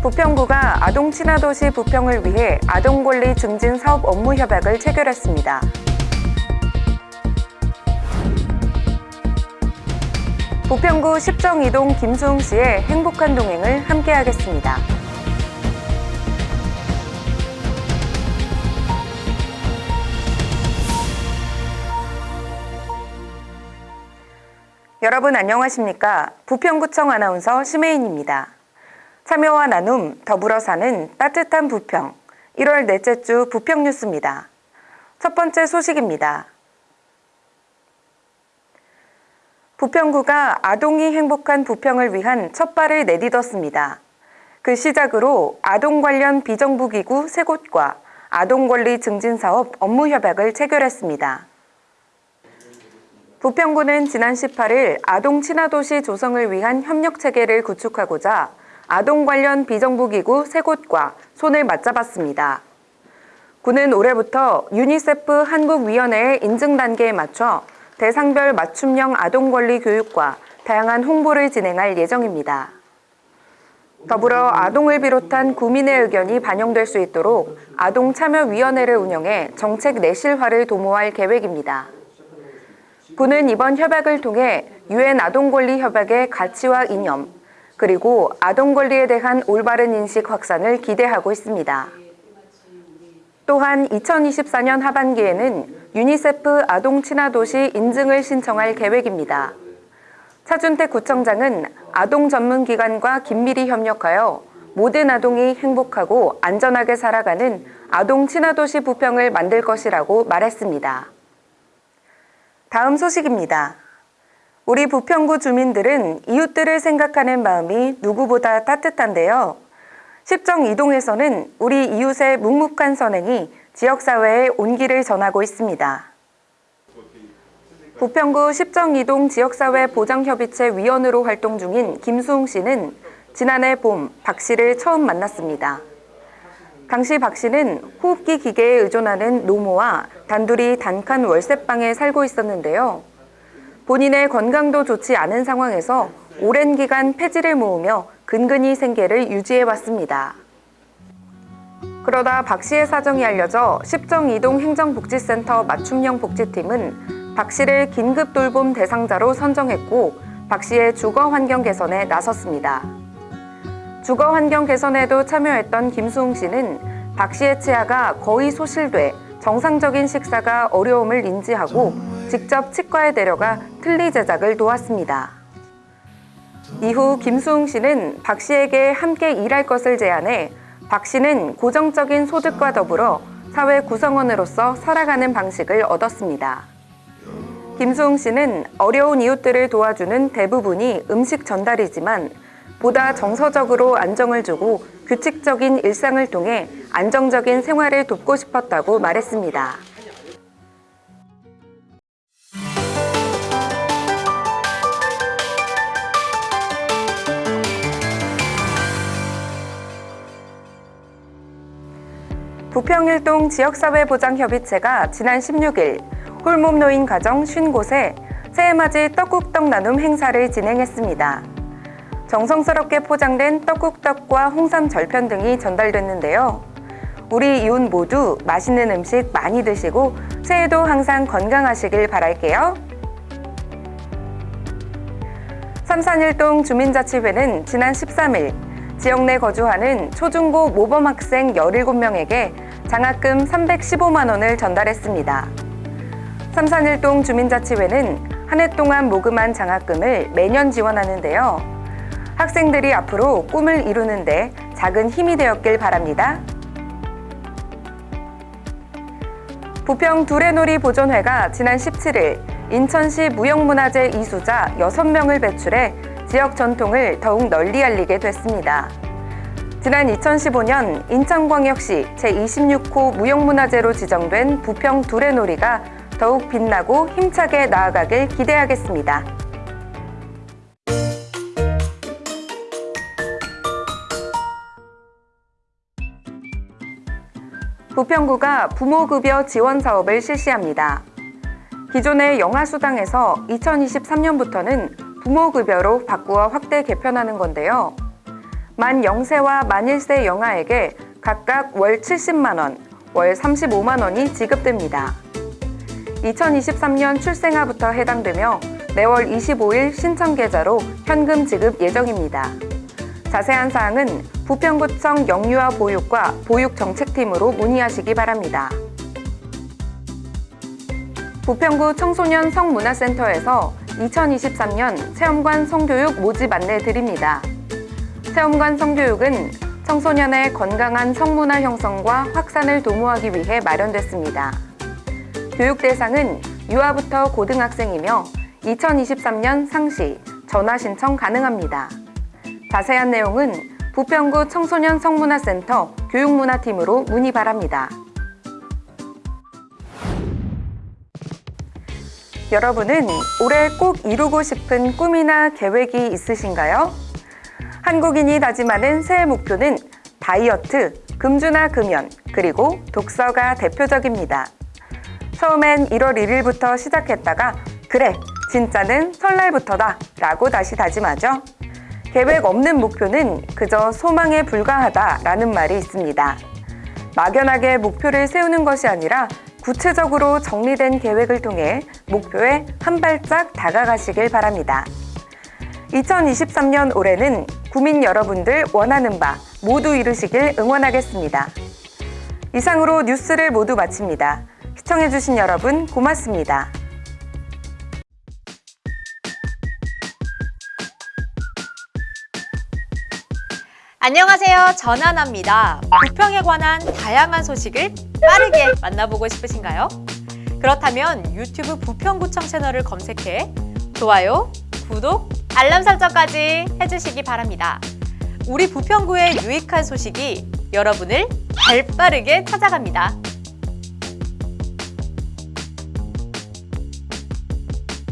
부평구가 아동 친화 도시 부평을 위해 아동 권리 증진 사업 업무 협약을 체결했습니다. 부평구 10정 2동 김수흥 씨의 행복한 동행을 함께하겠습니다. 여러분 안녕하십니까? 부평구청 아나운서 심혜인입니다. 참여와 나눔, 더불어 사는 따뜻한 부평 1월 넷째 주 부평 뉴스입니다. 첫 번째 소식입니다. 부평구가 아동이 행복한 부평을 위한 첫 발을 내딛었습니다. 그 시작으로 아동 관련 비정부기구 3곳과 아동 권리 증진 사업 업무 협약을 체결했습니다. 부평구는 지난 18일 아동 친화도시 조성을 위한 협력 체계를 구축하고자 아동 관련 비정부기구 3곳과 손을 맞잡았습니다. 구는 올해부터 유니세프 한국위원회의 인증 단계에 맞춰 대상별 맞춤형 아동 권리 교육과 다양한 홍보를 진행할 예정입니다. 더불어 아동을 비롯한 구민의 의견이 반영될 수 있도록 아동 참여위원회를 운영해 정책 내실화를 도모할 계획입니다. 구는 이번 협약을 통해 유엔 아동권리 협약의 가치와 이념, 그리고 아동 권리에 대한 올바른 인식 확산을 기대하고 있습니다. 또한 2024년 하반기에는 유니세프 아동 친화 도시 인증을 신청할 계획입니다. 차준택 구청장은 아동 전문 기관과 긴밀히 협력하여 모든 아동이 행복하고 안전하게 살아가는 아동 친화 도시 부평을 만들 것이라고 말했습니다. 다음 소식입니다. 우리 부평구 주민들은 이웃들을 생각하는 마음이 누구보다 따뜻한데요. 십정 이동에서는 우리 이웃의 묵묵한 선행이 지역사회에 온기를 전하고 있습니다. 부평구 십정 이동 지역사회 보장협의체 위원으로 활동 중인 김수웅 씨는 지난해 봄 박 씨를 처음 만났습니다. 당시 박 씨는 호흡기 기계에 의존하는 노모와 단둘이 단칸 월세방에 살고 있었는데요. 본인의 건강도 좋지 않은 상황에서 오랜 기간 폐지를 모으며 근근히 생계를 유지해 왔습니다. 그러다 박 씨의 사정이 알려져 십정 이동 행정복지센터 맞춤형 복지팀은 박 씨를 긴급 돌봄 대상자로 선정했고 박 씨의 주거 환경 개선에 나섰습니다. 주거 환경 개선에도 참여했던 김수웅 씨는 박 씨의 치아가 거의 소실돼 정상적인 식사가 어려움을 인지하고 직접 치과에 데려가 틀니 제작을 도왔습니다. 이후 김수웅 씨는 박 씨에게 함께 일할 것을 제안해 박 씨는 고정적인 소득과 더불어 사회 구성원으로서 살아가는 방식을 얻었습니다. 김수웅 씨는 어려운 이웃들을 도와주는 대부분이 음식 전달이지만 보다 정서적으로 안정을 주고 규칙적인 일상을 통해 안정적인 생활을 돕고 싶었다고 말했습니다. 부평일동 지역사회보장협의체가 지난 16일 홀몸 노인 가정 50곳에 새해맞이 떡국떡 나눔 행사를 진행했습니다. 정성스럽게 포장된 떡국떡과 홍삼 절편 등이 전달됐는데요. 우리 이웃 모두 맛있는 음식 많이 드시고 새해도 항상 건강하시길 바랄게요. 삼산일동 주민자치회는 지난 13일 지역 내 거주하는 초중고 모범 학생 17명에게 장학금 315만 원을 전달했습니다. 삼산일동 주민자치회는 한 해 동안 모금한 장학금을 매년 지원하는데요. 학생들이 앞으로 꿈을 이루는데 작은 힘이 되었길 바랍니다. 부평 두레놀이 보존회가 지난 17일 인천시 무형문화재 이수자 6명을 배출해 지역 전통을 더욱 널리 알리게 됐습니다. 지난 2015년 인천광역시 제26호 무형문화재로 지정된 부평 두레놀이가 더욱 빛나고 힘차게 나아가길 기대하겠습니다. 부평구가 부모급여 지원 사업을 실시합니다. 기존의 영아수당에서 2023년부터는 부모급여로 바꾸어 확대 개편하는 건데요. 만 0세와 만 1세 영아에게 각각 월 70만원, 월 35만원이 지급됩니다. 2023년 출생아부터 해당되며 매월 25일 신청 계좌로 현금 지급 예정입니다. 자세한 사항은 부평구청 영유아 보육과 보육정책팀으로 문의하시기 바랍니다. 부평구 청소년 성문화센터에서 2023년 체험관 성교육 모집 안내 드립니다. 체험관 성교육은 청소년의 건강한 성문화 형성과 확산을 도모하기 위해 마련됐습니다. 교육 대상은 유아부터 고등학생이며 2023년 상시 전화 신청 가능합니다. 자세한 내용은 부평구 청소년 성문화센터 교육문화팀으로 문의 바랍니다. 여러분은 올해 꼭 이루고 싶은 꿈이나 계획이 있으신가요? 한국인이 다짐하는 새해 목표는 다이어트, 금주나 금연, 그리고 독서가 대표적입니다. 처음엔 1월 1일부터 시작했다가 그래, 진짜는 설날부터다 라고 다시 다짐하죠. 계획 없는 목표는 그저 소망에 불과하다 라는 말이 있습니다. 막연하게 목표를 세우는 것이 아니라 구체적으로 정리된 계획을 통해 목표에 한 발짝 다가가시길 바랍니다. 2023년 올해는 구민 여러분들 원하는 바 모두 이루시길 응원하겠습니다. 이상으로 뉴스를 모두 마칩니다. 시청해주신 여러분 고맙습니다. 안녕하세요. 전하나입니다. 부평에 관한 다양한 소식을 빠르게 만나보고 싶으신가요? 그렇다면 유튜브 부평구청 채널을 검색해 좋아요, 구독, 알람 설정까지 해주시기 바랍니다. 우리 부평구의 유익한 소식이 여러분을 발빠르게 찾아갑니다.